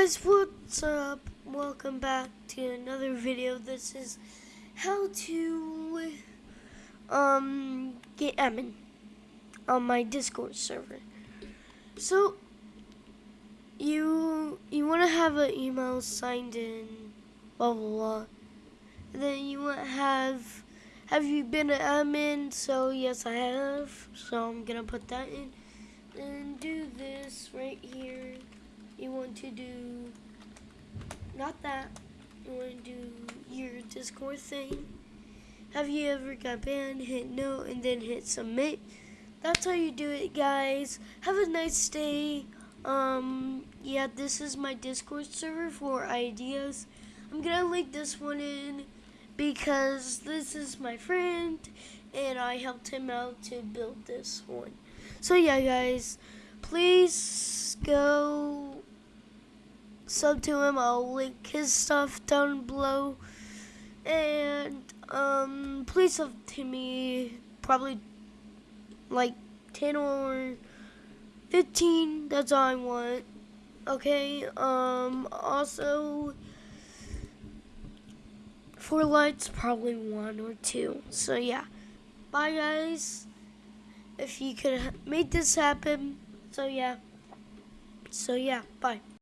guys, what's up? Welcome back to another video. This is how to um get admin on my Discord server. So you you want to have an email signed in, blah blah blah. And then you want to have have you been an admin? So yes, I have. So I'm gonna put that in and do this you want to do not that you want to do your discord thing. Have you ever got banned hit no and then hit submit? That's how you do it guys. Have a nice day. Um yeah this is my discord server for ideas. I'm gonna link this one in because this is my friend and i helped him out to build this one. So yeah guys please go sub to him. I'll link his stuff down below. And um, please sub to me probably like 10 or 15. That's all I want. Okay. Um, also, four lights, probably one or two. So yeah. Bye guys. If you could make this happen. So yeah. So yeah. Bye.